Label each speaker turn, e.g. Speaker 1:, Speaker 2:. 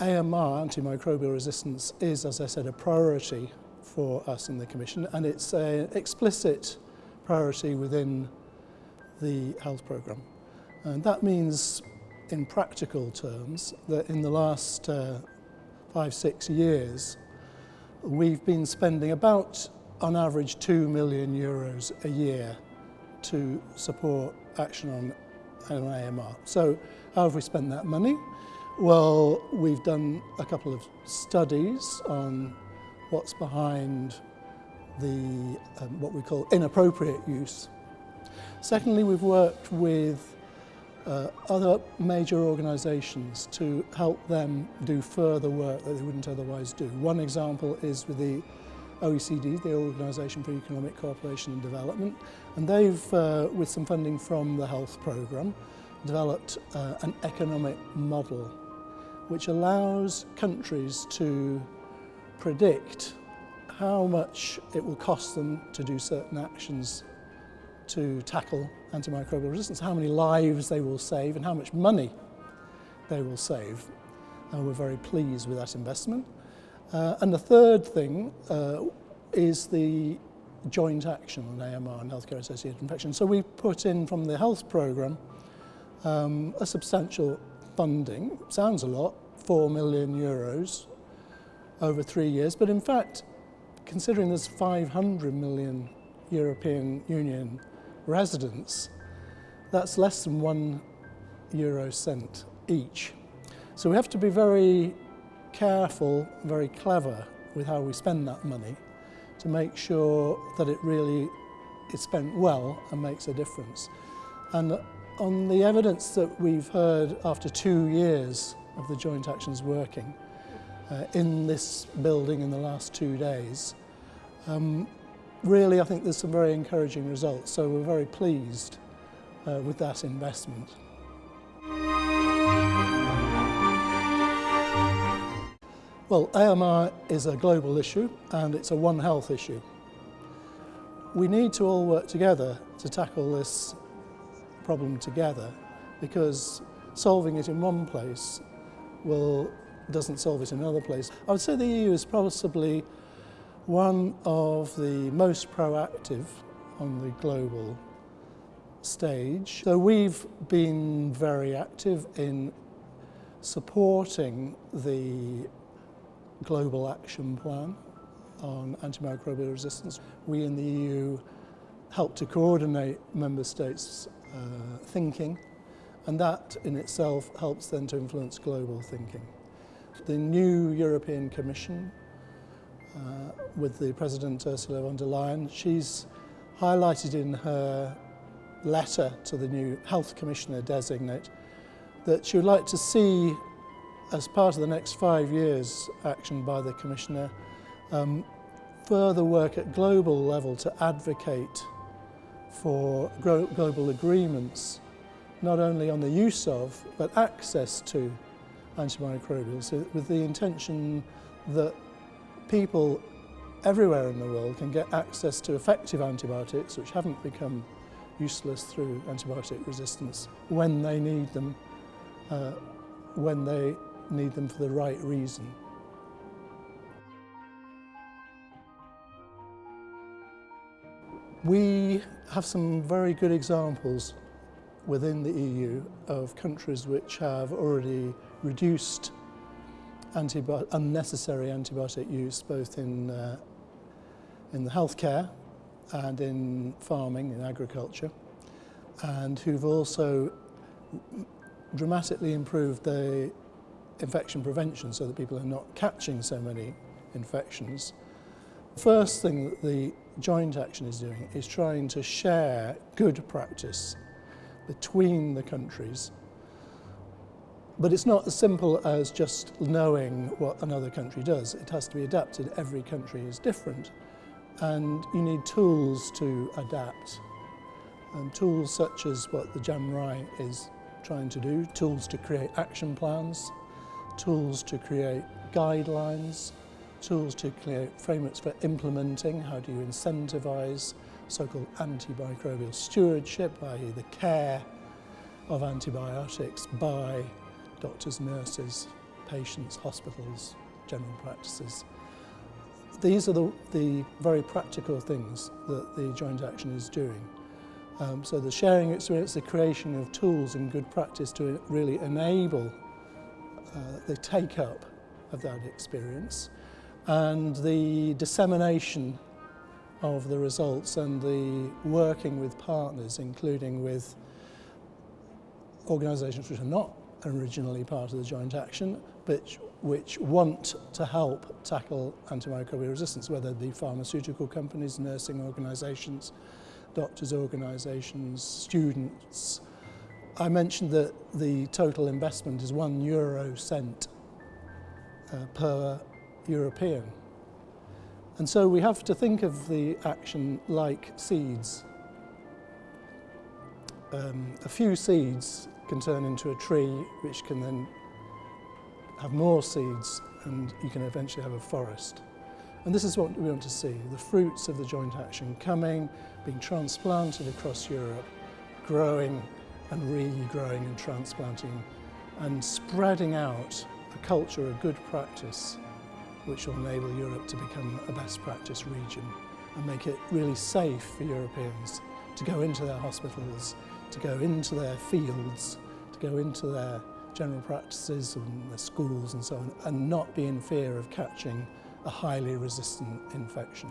Speaker 1: AMR, antimicrobial resistance, is, as I said, a priority for us in the Commission and it's an explicit priority within the health programme. And that means, in practical terms, that in the last uh, five, six years, we've been spending about, on average, 2 million euros a year to support action on, on AMR. So how have we spent that money? Well, we've done a couple of studies on what's behind the um, what we call inappropriate use. Secondly, we've worked with uh, other major organisations to help them do further work that they wouldn't otherwise do. One example is with the OECD, the Organisation for Economic Cooperation and Development, and they've, uh, with some funding from the health programme, developed uh, an economic model which allows countries to predict how much it will cost them to do certain actions to tackle antimicrobial resistance, how many lives they will save and how much money they will save. And we're very pleased with that investment. Uh, and the third thing uh, is the joint action on AMR and healthcare associated infections. So we put in from the health programme um, a substantial funding, sounds a lot, 4 million euros over three years, but in fact, considering there's 500 million European Union residents, that's less than one euro cent each. So we have to be very careful, very clever with how we spend that money to make sure that it really is spent well and makes a difference. And on the evidence that we've heard after two years of the joint actions working uh, in this building in the last two days, um, really I think there's some very encouraging results. So we're very pleased uh, with that investment. Well, AMR is a global issue and it's a One Health issue. We need to all work together to tackle this problem together because solving it in one place will, doesn't solve it in another place. I would say the EU is possibly one of the most proactive on the global stage. So we've been very active in supporting the global action plan on antimicrobial resistance. We in the EU help to coordinate member states' uh, thinking and that in itself helps then to influence global thinking. The new European Commission with the President Ursula von der Leyen, she's highlighted in her letter to the new Health Commissioner designate that she would like to see as part of the next five years action by the Commissioner, um, further work at global level to advocate for global agreements, not only on the use of, but access to antimicrobials, with the intention that people everywhere in the world can get access to effective antibiotics which haven't become useless through antibiotic resistance when they need them, uh, when they need them for the right reason. We have some very good examples within the EU of countries which have already reduced antibi unnecessary antibiotic use both in, uh, in the healthcare and in farming, in agriculture, and who've also dramatically improved the infection prevention so that people are not catching so many infections. The First thing that the joint action is doing is trying to share good practice between the countries. But it's not as simple as just knowing what another country does. It has to be adapted. Every country is different. And you need tools to adapt. And tools such as what the JAMRAI is trying to do, tools to create action plans, tools to create guidelines, tools to create frameworks for implementing, how do you incentivise so-called antimicrobial stewardship, i.e. the care of antibiotics by doctors, nurses, patients, hospitals, general practices. These are the, the very practical things that the joint action is doing. Um, so the sharing experience, the creation of tools and good practice to really enable uh, the take-up of that experience and the dissemination of the results and the working with partners, including with organisations which are not originally part of the joint action, but which want to help tackle antimicrobial resistance, whether the pharmaceutical companies, nursing organisations, doctors' organisations, students. I mentioned that the total investment is one euro cent uh, per European. And so we have to think of the action like seeds. Um, a few seeds can turn into a tree which can then have more seeds and you can eventually have a forest. And this is what we want to see, the fruits of the joint action coming, being transplanted across Europe, growing and regrowing and transplanting and spreading out a culture, of good practice which will enable Europe to become a best practice region and make it really safe for Europeans to go into their hospitals, to go into their fields, to go into their general practices and the schools and so on, and not be in fear of catching a highly resistant infection.